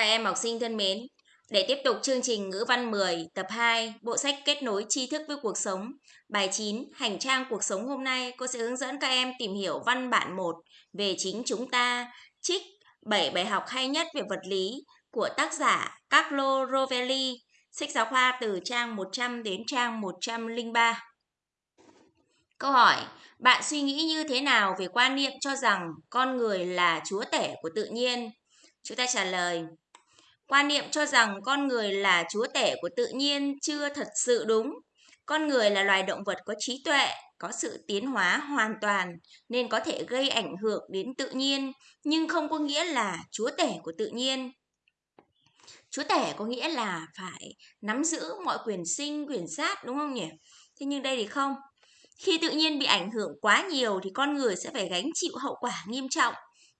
Các em học sinh thân mến, để tiếp tục chương trình ngữ văn 10 tập 2 bộ sách kết nối tri thức với cuộc sống bài 9 hành trang cuộc sống hôm nay cô sẽ hướng dẫn các em tìm hiểu văn bản 1 về chính chúng ta trích 7 bài học hay nhất về vật lý của tác giả Carlo Rovelli sách giáo khoa từ trang 100 đến trang 103 Câu hỏi bạn suy nghĩ như thế nào về quan niệm cho rằng con người là chúa tể của tự nhiên? Chúng ta trả lời Quan niệm cho rằng con người là chúa tể của tự nhiên chưa thật sự đúng. Con người là loài động vật có trí tuệ, có sự tiến hóa hoàn toàn nên có thể gây ảnh hưởng đến tự nhiên, nhưng không có nghĩa là chúa tể của tự nhiên. Chúa tể có nghĩa là phải nắm giữ mọi quyền sinh, quyền sát đúng không nhỉ? Thế nhưng đây thì không. Khi tự nhiên bị ảnh hưởng quá nhiều thì con người sẽ phải gánh chịu hậu quả nghiêm trọng.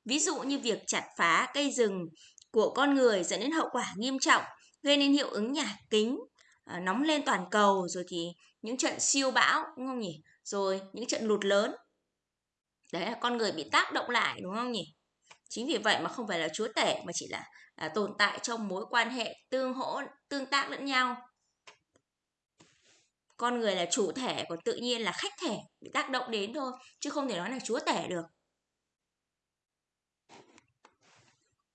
Ví dụ như việc chặt phá cây rừng, của con người dẫn đến hậu quả nghiêm trọng, gây nên hiệu ứng nhà kính, à, nóng lên toàn cầu, rồi thì những trận siêu bão, đúng không nhỉ? Rồi những trận lụt lớn. Đấy là con người bị tác động lại, đúng không nhỉ? Chính vì vậy mà không phải là chúa tể mà chỉ là à, tồn tại trong mối quan hệ tương hỗ, tương tác lẫn nhau. Con người là chủ thể, còn tự nhiên là khách thể bị tác động đến thôi, chứ không thể nói là chúa tể được.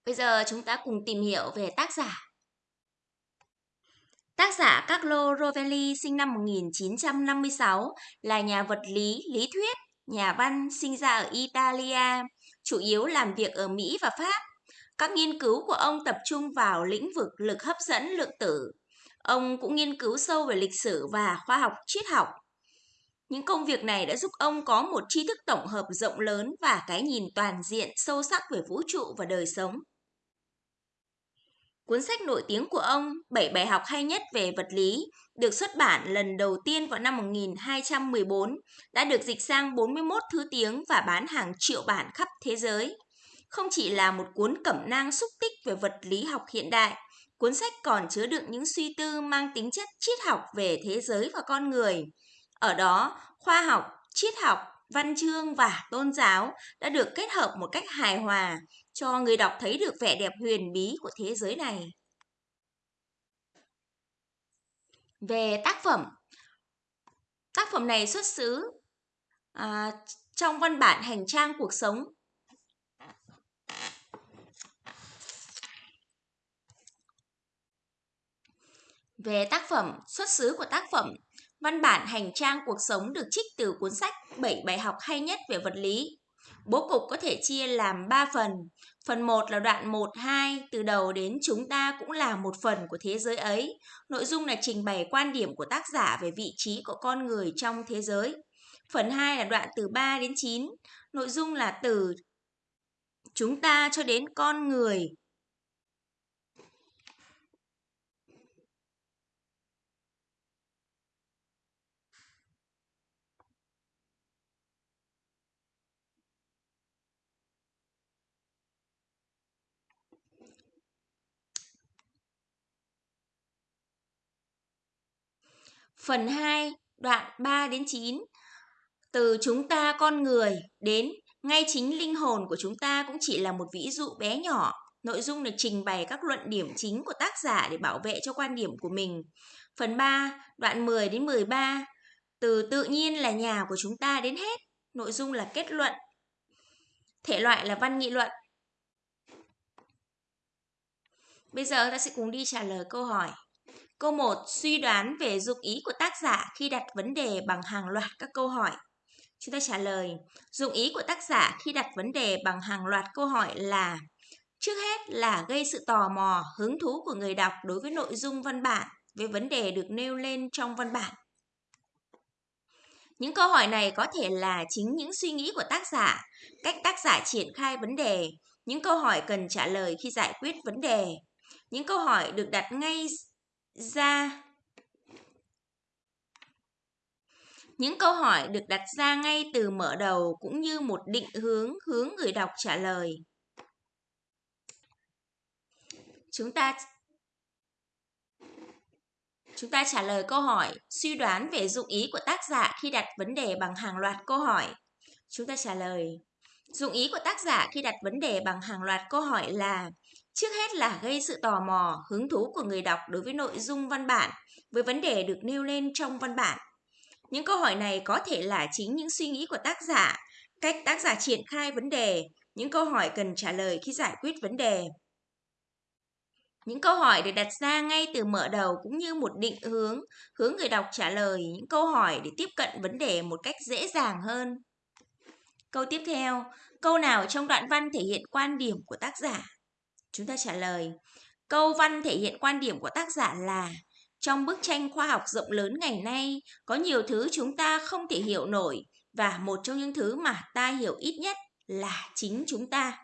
Bây giờ chúng ta cùng tìm hiểu về tác giả. Tác giả Carlo Rovelli sinh năm 1956 là nhà vật lý, lý thuyết, nhà văn sinh ra ở Italia, chủ yếu làm việc ở Mỹ và Pháp. Các nghiên cứu của ông tập trung vào lĩnh vực lực hấp dẫn lượng tử. Ông cũng nghiên cứu sâu về lịch sử và khoa học triết học. Những công việc này đã giúp ông có một tri thức tổng hợp rộng lớn và cái nhìn toàn diện sâu sắc về vũ trụ và đời sống. Cuốn sách nổi tiếng của ông, 7 bài học hay nhất về vật lý, được xuất bản lần đầu tiên vào năm 1214, đã được dịch sang 41 thứ tiếng và bán hàng triệu bản khắp thế giới. Không chỉ là một cuốn cẩm nang xúc tích về vật lý học hiện đại, cuốn sách còn chứa đựng những suy tư mang tính chất triết học về thế giới và con người. Ở đó, khoa học, triết học, văn chương và tôn giáo đã được kết hợp một cách hài hòa, cho người đọc thấy được vẻ đẹp huyền bí của thế giới này. Về tác phẩm, tác phẩm này xuất xứ à, trong văn bản hành trang cuộc sống. Về tác phẩm, xuất xứ của tác phẩm, văn bản hành trang cuộc sống được trích từ cuốn sách 7 bài học hay nhất về vật lý Bố cục có thể chia làm 3 phần. Phần 1 là đoạn 1, 2, từ đầu đến chúng ta cũng là một phần của thế giới ấy. Nội dung là trình bày quan điểm của tác giả về vị trí của con người trong thế giới. Phần 2 là đoạn từ 3 đến 9. Nội dung là từ chúng ta cho đến con người Phần 2, đoạn 3 đến 9. Từ chúng ta con người đến ngay chính linh hồn của chúng ta cũng chỉ là một ví dụ bé nhỏ. Nội dung được trình bày các luận điểm chính của tác giả để bảo vệ cho quan điểm của mình. Phần 3, đoạn 10 đến 13. Từ tự nhiên là nhà của chúng ta đến hết. Nội dung là kết luận. Thể loại là văn nghị luận. Bây giờ ta sẽ cùng đi trả lời câu hỏi. Câu 1. Suy đoán về dụng ý của tác giả khi đặt vấn đề bằng hàng loạt các câu hỏi. Chúng ta trả lời, dụng ý của tác giả khi đặt vấn đề bằng hàng loạt câu hỏi là Trước hết là gây sự tò mò, hứng thú của người đọc đối với nội dung văn bản, với vấn đề được nêu lên trong văn bản. Những câu hỏi này có thể là chính những suy nghĩ của tác giả, cách tác giả triển khai vấn đề, những câu hỏi cần trả lời khi giải quyết vấn đề. Những câu hỏi được đặt ngay ra. Những câu hỏi được đặt ra ngay từ mở đầu cũng như một định hướng hướng người đọc trả lời. Chúng ta chúng ta trả lời câu hỏi, suy đoán về dụng ý của tác giả khi đặt vấn đề bằng hàng loạt câu hỏi. Chúng ta trả lời, dụng ý của tác giả khi đặt vấn đề bằng hàng loạt câu hỏi là Trước hết là gây sự tò mò, hứng thú của người đọc đối với nội dung văn bản, với vấn đề được nêu lên trong văn bản. Những câu hỏi này có thể là chính những suy nghĩ của tác giả, cách tác giả triển khai vấn đề, những câu hỏi cần trả lời khi giải quyết vấn đề. Những câu hỏi được đặt ra ngay từ mở đầu cũng như một định hướng, hướng người đọc trả lời những câu hỏi để tiếp cận vấn đề một cách dễ dàng hơn. Câu tiếp theo, câu nào trong đoạn văn thể hiện quan điểm của tác giả? Chúng ta trả lời, câu văn thể hiện quan điểm của tác giả là trong bức tranh khoa học rộng lớn ngày nay, có nhiều thứ chúng ta không thể hiểu nổi và một trong những thứ mà ta hiểu ít nhất là chính chúng ta.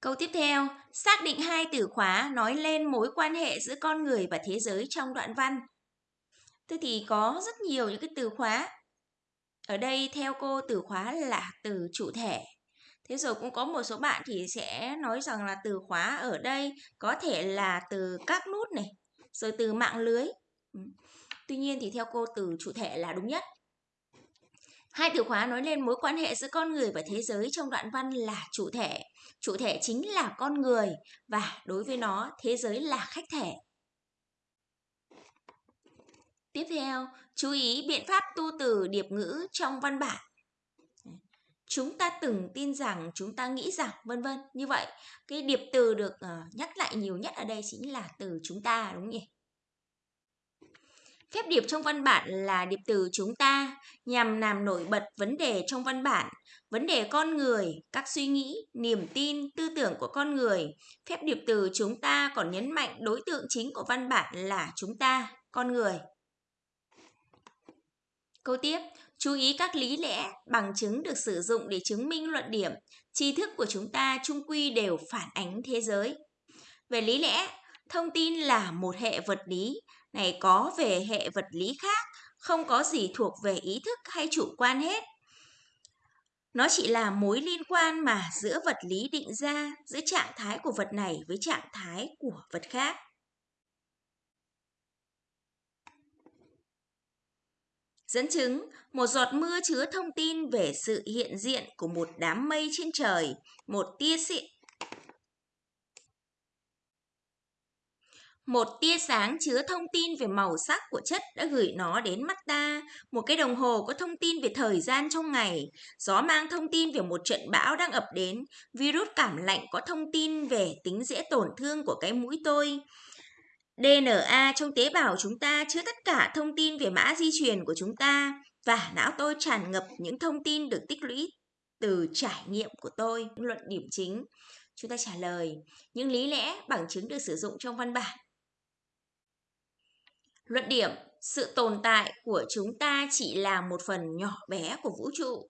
Câu tiếp theo, xác định hai từ khóa nói lên mối quan hệ giữa con người và thế giới trong đoạn văn. Thế thì có rất nhiều những cái từ khóa. Ở đây theo cô từ khóa là từ chủ thể. Thế rồi cũng có một số bạn thì sẽ nói rằng là từ khóa ở đây có thể là từ các nút này, rồi từ mạng lưới. Ừ. Tuy nhiên thì theo cô từ chủ thể là đúng nhất. Hai từ khóa nói lên mối quan hệ giữa con người và thế giới trong đoạn văn là chủ thể. Chủ thể chính là con người và đối với nó thế giới là khách thể. Tiếp theo, chú ý biện pháp tu từ điệp ngữ trong văn bản. Chúng ta từng tin rằng, chúng ta nghĩ rằng, vân vân. Như vậy, cái điệp từ được uh, nhắc lại nhiều nhất ở đây chính là từ chúng ta đúng không nhỉ? Phép điệp trong văn bản là điệp từ chúng ta nhằm làm nổi bật vấn đề trong văn bản, vấn đề con người, các suy nghĩ, niềm tin, tư tưởng của con người. Phép điệp từ chúng ta còn nhấn mạnh đối tượng chính của văn bản là chúng ta, con người. Câu tiếp, chú ý các lý lẽ, bằng chứng được sử dụng để chứng minh luận điểm. Tri thức của chúng ta chung quy đều phản ánh thế giới. Về lý lẽ, thông tin là một hệ vật lý, này có về hệ vật lý khác, không có gì thuộc về ý thức hay chủ quan hết. Nó chỉ là mối liên quan mà giữa vật lý định ra, giữa trạng thái của vật này với trạng thái của vật khác. Dẫn chứng, một giọt mưa chứa thông tin về sự hiện diện của một đám mây trên trời, một tia xịn Một tia sáng chứa thông tin về màu sắc của chất đã gửi nó đến mắt ta. Một cái đồng hồ có thông tin về thời gian trong ngày. Gió mang thông tin về một trận bão đang ập đến. Virus cảm lạnh có thông tin về tính dễ tổn thương của cái mũi tôi. DNA trong tế bào chúng ta chứa tất cả thông tin về mã di truyền của chúng ta và não tôi tràn ngập những thông tin được tích lũy từ trải nghiệm của tôi. Luận điểm chính, chúng ta trả lời những lý lẽ bằng chứng được sử dụng trong văn bản. Luận điểm, sự tồn tại của chúng ta chỉ là một phần nhỏ bé của vũ trụ.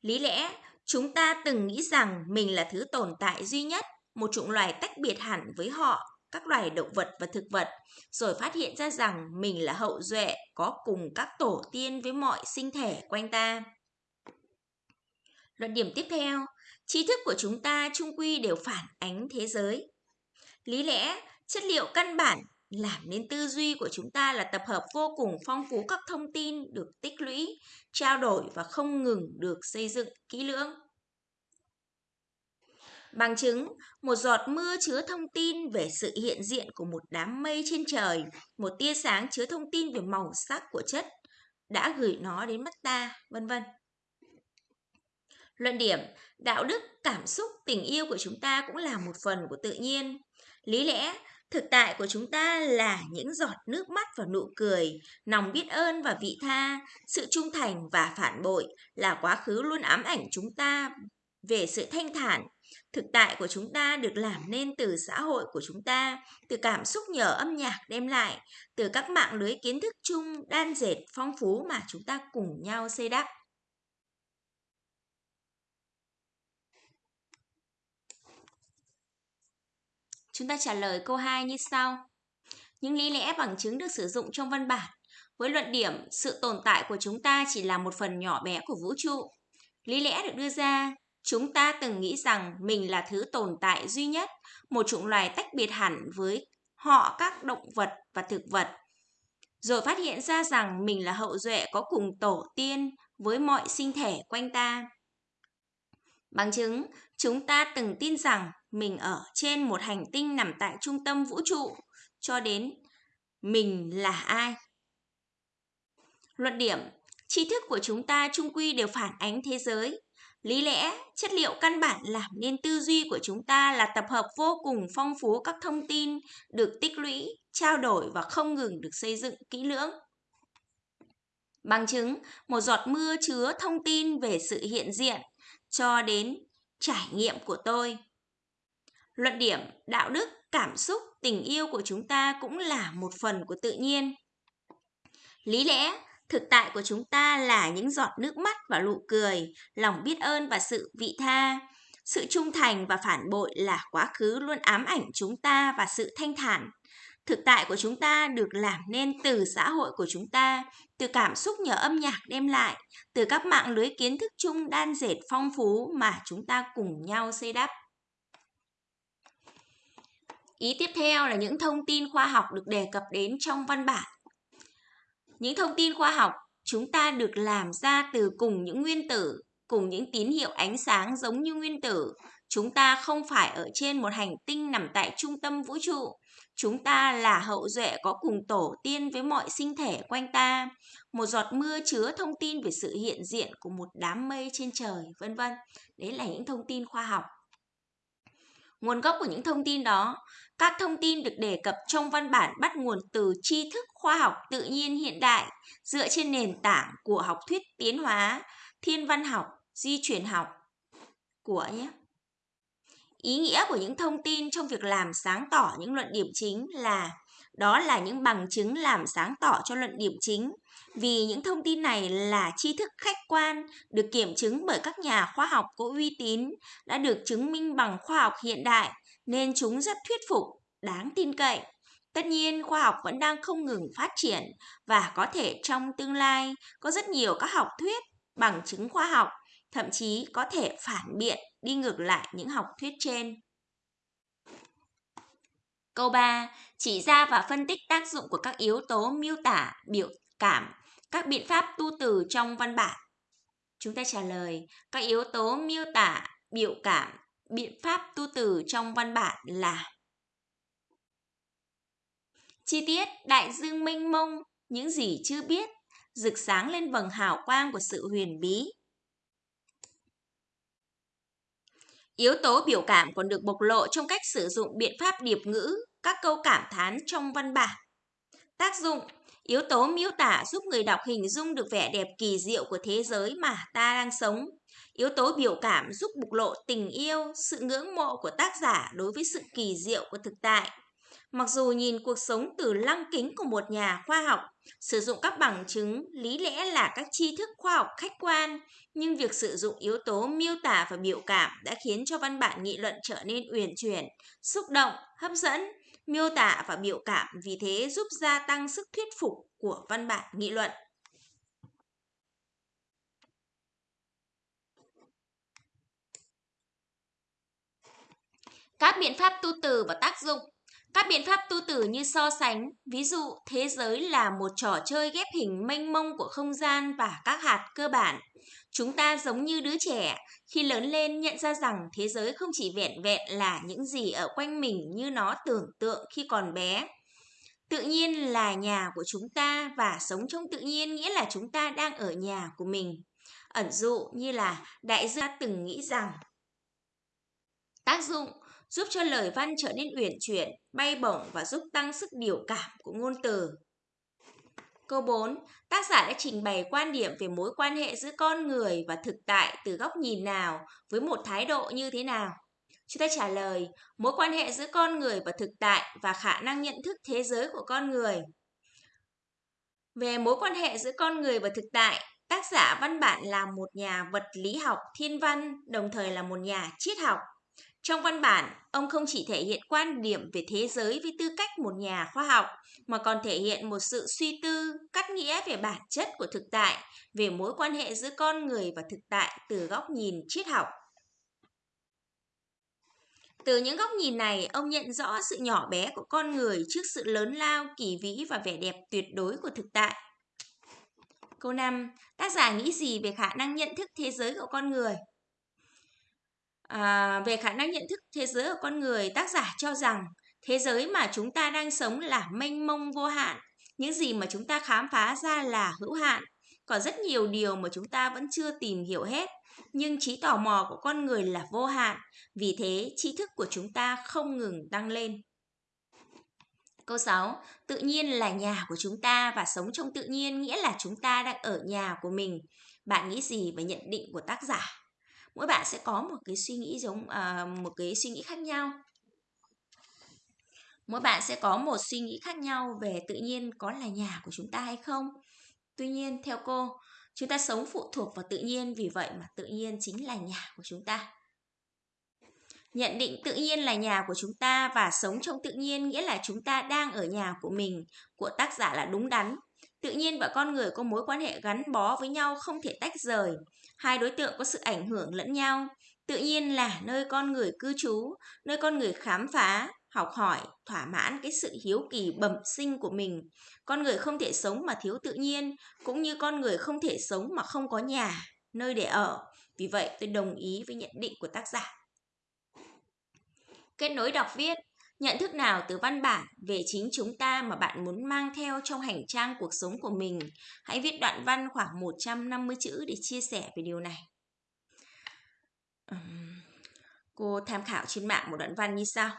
Lý lẽ, chúng ta từng nghĩ rằng mình là thứ tồn tại duy nhất, một chủng loài tách biệt hẳn với họ, các loài động vật và thực vật, rồi phát hiện ra rằng mình là hậu duệ có cùng các tổ tiên với mọi sinh thể quanh ta. Luận điểm tiếp theo, tri thức của chúng ta trung quy đều phản ánh thế giới. Lý lẽ, chất liệu căn bản làm nên tư duy của chúng ta là tập hợp vô cùng phong phú các thông tin được tích lũy, trao đổi và không ngừng được xây dựng kỹ lưỡng. Bằng chứng, một giọt mưa chứa thông tin về sự hiện diện của một đám mây trên trời, một tia sáng chứa thông tin về màu sắc của chất đã gửi nó đến mắt ta, vân vân. Luận điểm, đạo đức, cảm xúc, tình yêu của chúng ta cũng là một phần của tự nhiên. Lý lẽ, Thực tại của chúng ta là những giọt nước mắt và nụ cười, lòng biết ơn và vị tha, sự trung thành và phản bội là quá khứ luôn ám ảnh chúng ta về sự thanh thản. Thực tại của chúng ta được làm nên từ xã hội của chúng ta, từ cảm xúc nhờ âm nhạc đem lại, từ các mạng lưới kiến thức chung đan dệt phong phú mà chúng ta cùng nhau xây đắp. Chúng ta trả lời câu 2 như sau. Những lý lẽ bằng chứng được sử dụng trong văn bản với luận điểm sự tồn tại của chúng ta chỉ là một phần nhỏ bé của vũ trụ. Lý lẽ được đưa ra, chúng ta từng nghĩ rằng mình là thứ tồn tại duy nhất, một chủng loài tách biệt hẳn với họ các động vật và thực vật. Rồi phát hiện ra rằng mình là hậu duệ có cùng tổ tiên với mọi sinh thể quanh ta. Bằng chứng, chúng ta từng tin rằng mình ở trên một hành tinh nằm tại trung tâm vũ trụ, cho đến mình là ai. Luận điểm, tri thức của chúng ta trung quy đều phản ánh thế giới. Lý lẽ, chất liệu căn bản làm nên tư duy của chúng ta là tập hợp vô cùng phong phú các thông tin được tích lũy, trao đổi và không ngừng được xây dựng kỹ lưỡng. Bằng chứng, một giọt mưa chứa thông tin về sự hiện diện cho đến trải nghiệm của tôi. Luận điểm, đạo đức, cảm xúc, tình yêu của chúng ta cũng là một phần của tự nhiên. Lý lẽ, thực tại của chúng ta là những giọt nước mắt và nụ cười, lòng biết ơn và sự vị tha. Sự trung thành và phản bội là quá khứ luôn ám ảnh chúng ta và sự thanh thản. Thực tại của chúng ta được làm nên từ xã hội của chúng ta, từ cảm xúc nhờ âm nhạc đem lại, từ các mạng lưới kiến thức chung đan dệt phong phú mà chúng ta cùng nhau xây đắp. Ý tiếp theo là những thông tin khoa học được đề cập đến trong văn bản. Những thông tin khoa học chúng ta được làm ra từ cùng những nguyên tử, cùng những tín hiệu ánh sáng giống như nguyên tử. Chúng ta không phải ở trên một hành tinh nằm tại trung tâm vũ trụ. Chúng ta là hậu duệ có cùng tổ tiên với mọi sinh thể quanh ta. Một giọt mưa chứa thông tin về sự hiện diện của một đám mây trên trời, vân vân. Đấy là những thông tin khoa học. Nguồn gốc của những thông tin đó, các thông tin được đề cập trong văn bản bắt nguồn từ tri thức khoa học tự nhiên hiện đại dựa trên nền tảng của học thuyết tiến hóa, thiên văn học, di truyền học của nhé. Ý nghĩa của những thông tin trong việc làm sáng tỏ những luận điểm chính là đó là những bằng chứng làm sáng tỏ cho luận điểm chính vì những thông tin này là tri thức khách quan được kiểm chứng bởi các nhà khoa học có uy tín đã được chứng minh bằng khoa học hiện đại nên chúng rất thuyết phục đáng tin cậy tất nhiên khoa học vẫn đang không ngừng phát triển và có thể trong tương lai có rất nhiều các học thuyết bằng chứng khoa học thậm chí có thể phản biện đi ngược lại những học thuyết trên Câu 3. Chỉ ra và phân tích tác dụng của các yếu tố miêu tả, biểu cảm, các biện pháp tu từ trong văn bản. Chúng ta trả lời, các yếu tố miêu tả, biểu cảm, biện pháp tu từ trong văn bản là Chi tiết, đại dương mênh mông, những gì chưa biết, rực sáng lên vầng hào quang của sự huyền bí, Yếu tố biểu cảm còn được bộc lộ trong cách sử dụng biện pháp điệp ngữ, các câu cảm thán trong văn bản. Tác dụng Yếu tố miêu tả giúp người đọc hình dung được vẻ đẹp kỳ diệu của thế giới mà ta đang sống. Yếu tố biểu cảm giúp bộc lộ tình yêu, sự ngưỡng mộ của tác giả đối với sự kỳ diệu của thực tại. Mặc dù nhìn cuộc sống từ lăng kính của một nhà khoa học, sử dụng các bằng chứng lý lẽ là các tri thức khoa học khách quan, nhưng việc sử dụng yếu tố miêu tả và biểu cảm đã khiến cho văn bản nghị luận trở nên uyển chuyển, xúc động, hấp dẫn. Miêu tả và biểu cảm vì thế giúp gia tăng sức thuyết phục của văn bản nghị luận. Các biện pháp tu từ và tác dụng các biện pháp tu tử như so sánh, ví dụ thế giới là một trò chơi ghép hình mênh mông của không gian và các hạt cơ bản. Chúng ta giống như đứa trẻ, khi lớn lên nhận ra rằng thế giới không chỉ vẹn vẹn là những gì ở quanh mình như nó tưởng tượng khi còn bé. Tự nhiên là nhà của chúng ta và sống trong tự nhiên nghĩa là chúng ta đang ở nhà của mình. Ẩn dụ như là đại gia từng nghĩ rằng tác dụng giúp cho lời văn trở nên uyển chuyển, bay bổng và giúp tăng sức biểu cảm của ngôn từ. Câu 4. Tác giả đã trình bày quan điểm về mối quan hệ giữa con người và thực tại từ góc nhìn nào với một thái độ như thế nào? Chúng ta trả lời, mối quan hệ giữa con người và thực tại và khả năng nhận thức thế giới của con người. Về mối quan hệ giữa con người và thực tại, tác giả văn bản là một nhà vật lý học thiên văn, đồng thời là một nhà triết học. Trong văn bản, ông không chỉ thể hiện quan điểm về thế giới với tư cách một nhà khoa học, mà còn thể hiện một sự suy tư, cắt nghĩa về bản chất của thực tại, về mối quan hệ giữa con người và thực tại từ góc nhìn triết học. Từ những góc nhìn này, ông nhận rõ sự nhỏ bé của con người trước sự lớn lao, kỳ vĩ và vẻ đẹp tuyệt đối của thực tại. Câu 5. Tác giả nghĩ gì về khả năng nhận thức thế giới của con người? À, về khả năng nhận thức thế giới của con người, tác giả cho rằng thế giới mà chúng ta đang sống là mênh mông vô hạn. Những gì mà chúng ta khám phá ra là hữu hạn. Còn rất nhiều điều mà chúng ta vẫn chưa tìm hiểu hết. Nhưng trí tò mò của con người là vô hạn. Vì thế, tri thức của chúng ta không ngừng tăng lên. Câu 6. Tự nhiên là nhà của chúng ta và sống trong tự nhiên nghĩa là chúng ta đang ở nhà của mình. Bạn nghĩ gì về nhận định của tác giả? Mỗi bạn sẽ có một cái suy nghĩ giống à, một cái suy nghĩ khác nhau. Mỗi bạn sẽ có một suy nghĩ khác nhau về tự nhiên có là nhà của chúng ta hay không. Tuy nhiên theo cô, chúng ta sống phụ thuộc vào tự nhiên vì vậy mà tự nhiên chính là nhà của chúng ta. Nhận định tự nhiên là nhà của chúng ta và sống trong tự nhiên nghĩa là chúng ta đang ở nhà của mình của tác giả là đúng đắn. Tự nhiên và con người có mối quan hệ gắn bó với nhau không thể tách rời. Hai đối tượng có sự ảnh hưởng lẫn nhau. Tự nhiên là nơi con người cư trú, nơi con người khám phá, học hỏi, thỏa mãn cái sự hiếu kỳ bẩm sinh của mình. Con người không thể sống mà thiếu tự nhiên, cũng như con người không thể sống mà không có nhà, nơi để ở. Vì vậy tôi đồng ý với nhận định của tác giả. Kết nối đọc viết Nhận thức nào từ văn bản về chính chúng ta mà bạn muốn mang theo trong hành trang cuộc sống của mình? Hãy viết đoạn văn khoảng 150 chữ để chia sẻ về điều này. Cô tham khảo trên mạng một đoạn văn như sau.